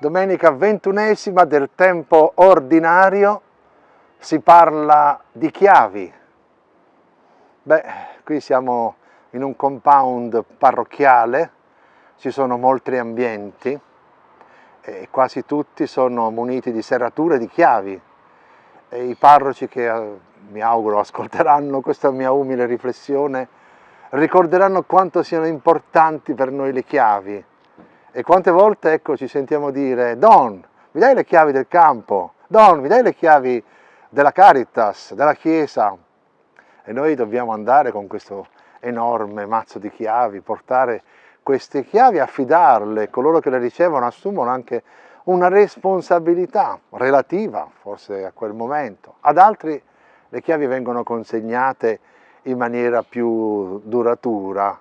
domenica ventunesima del tempo ordinario, si parla di chiavi. Beh, qui siamo in un compound parrocchiale, ci sono molti ambienti e quasi tutti sono muniti di serrature di chiavi e i parroci che eh, mi auguro ascolteranno questa mia umile riflessione ricorderanno quanto siano importanti per noi le chiavi e quante volte ecco, ci sentiamo dire Don, mi dai le chiavi del campo? Don, mi dai le chiavi della Caritas, della Chiesa? E noi dobbiamo andare con questo enorme mazzo di chiavi, portare queste chiavi, affidarle, coloro che le ricevono assumono anche una responsabilità relativa forse a quel momento. Ad altri le chiavi vengono consegnate in maniera più duratura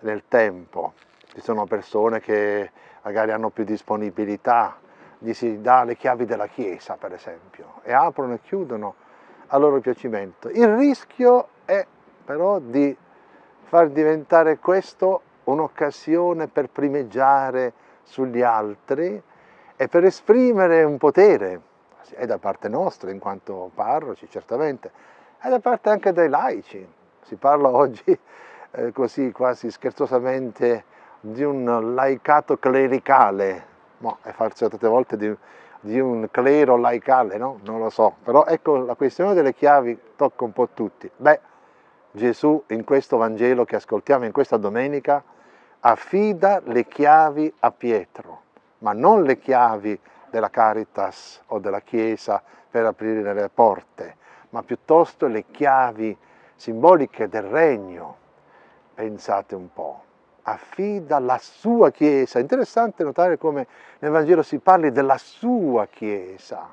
nel tempo. Ci sono persone che magari hanno più disponibilità, gli si dà le chiavi della chiesa per esempio e aprono e chiudono a loro piacimento. Il rischio è però di far diventare questo un'occasione per primeggiare sugli altri e per esprimere un potere, è da parte nostra in quanto parroci certamente, è da parte anche dei laici. Si parla oggi eh, così quasi scherzosamente di un laicato clericale, no, e forse tante volte di, di, un clero laicale, no? Non lo so, però ecco la questione delle chiavi tocca un po' tutti. Beh, Gesù in questo Vangelo che ascoltiamo in questa domenica affida le chiavi a Pietro, ma non le chiavi della Caritas o della Chiesa per aprire le porte, ma piuttosto le chiavi simboliche del regno. Pensate un po', affida la sua Chiesa. Interessante notare come nel Vangelo si parli della sua Chiesa,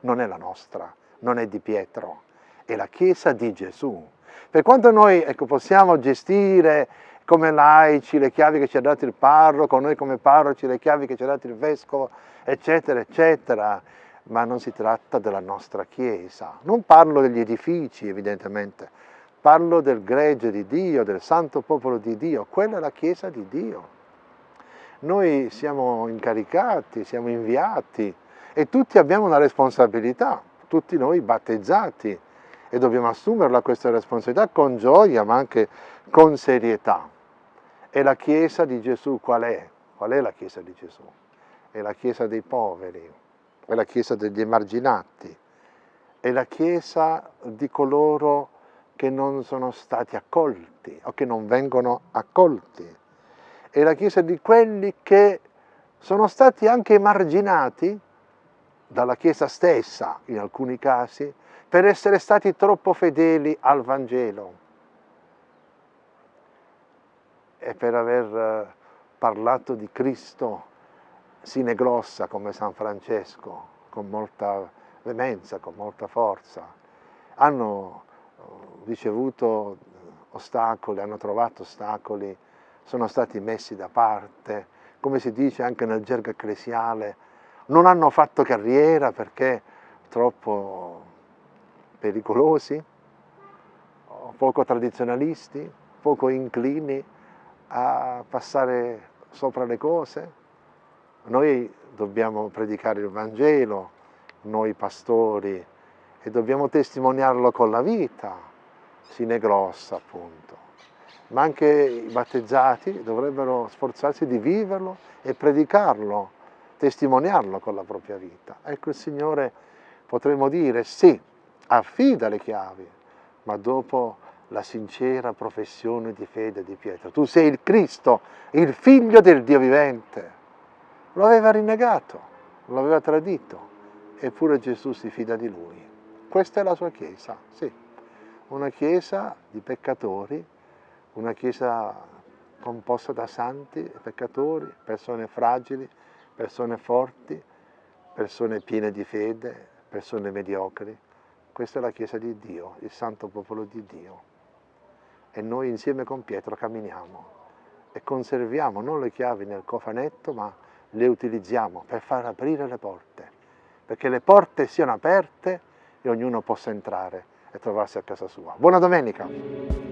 non è la nostra, non è di Pietro, è la Chiesa di Gesù. Per quanto noi ecco, possiamo gestire come laici le chiavi che ci ha dato il parroco, noi come parroci le chiavi che ci ha dato il vescovo, eccetera, eccetera, ma non si tratta della nostra Chiesa. Non parlo degli edifici, evidentemente, parlo del gregge di Dio, del santo popolo di Dio, quella è la Chiesa di Dio. Noi siamo incaricati, siamo inviati e tutti abbiamo una responsabilità, tutti noi battezzati e dobbiamo assumerla questa responsabilità con gioia ma anche con serietà. E la Chiesa di Gesù qual è? Qual è la Chiesa di Gesù? È la Chiesa dei poveri, è la Chiesa degli emarginati, è la Chiesa di coloro che non sono stati accolti o che non vengono accolti, è la Chiesa di quelli che sono stati anche emarginati dalla Chiesa stessa, in alcuni casi, per essere stati troppo fedeli al Vangelo e per aver eh, parlato di Cristo sine grossa come San Francesco, con molta veemenza, con molta forza. Hanno ricevuto ostacoli, hanno trovato ostacoli, sono stati messi da parte, come si dice anche nel gergo ecclesiale, non hanno fatto carriera perché troppo pericolosi, poco tradizionalisti, poco inclini a passare sopra le cose, noi dobbiamo predicare il Vangelo, noi pastori, e dobbiamo testimoniarlo con la vita, sine grossa appunto. Ma anche i battezzati dovrebbero sforzarsi di viverlo e predicarlo, testimoniarlo con la propria vita. Ecco il Signore potremmo dire sì, affida le chiavi, ma dopo la sincera professione di fede di Pietro. Tu sei il Cristo, il figlio del Dio vivente. Lo aveva rinnegato, lo aveva tradito, eppure Gesù si fida di lui. Questa è la sua Chiesa, sì, una Chiesa di peccatori, una Chiesa composta da santi peccatori, persone fragili, persone forti, persone piene di fede, persone mediocri. Questa è la Chiesa di Dio, il santo popolo di Dio. E noi insieme con Pietro camminiamo e conserviamo non le chiavi nel cofanetto, ma le utilizziamo per far aprire le porte, perché le porte siano aperte e ognuno possa entrare e trovarsi a casa sua. Buona domenica!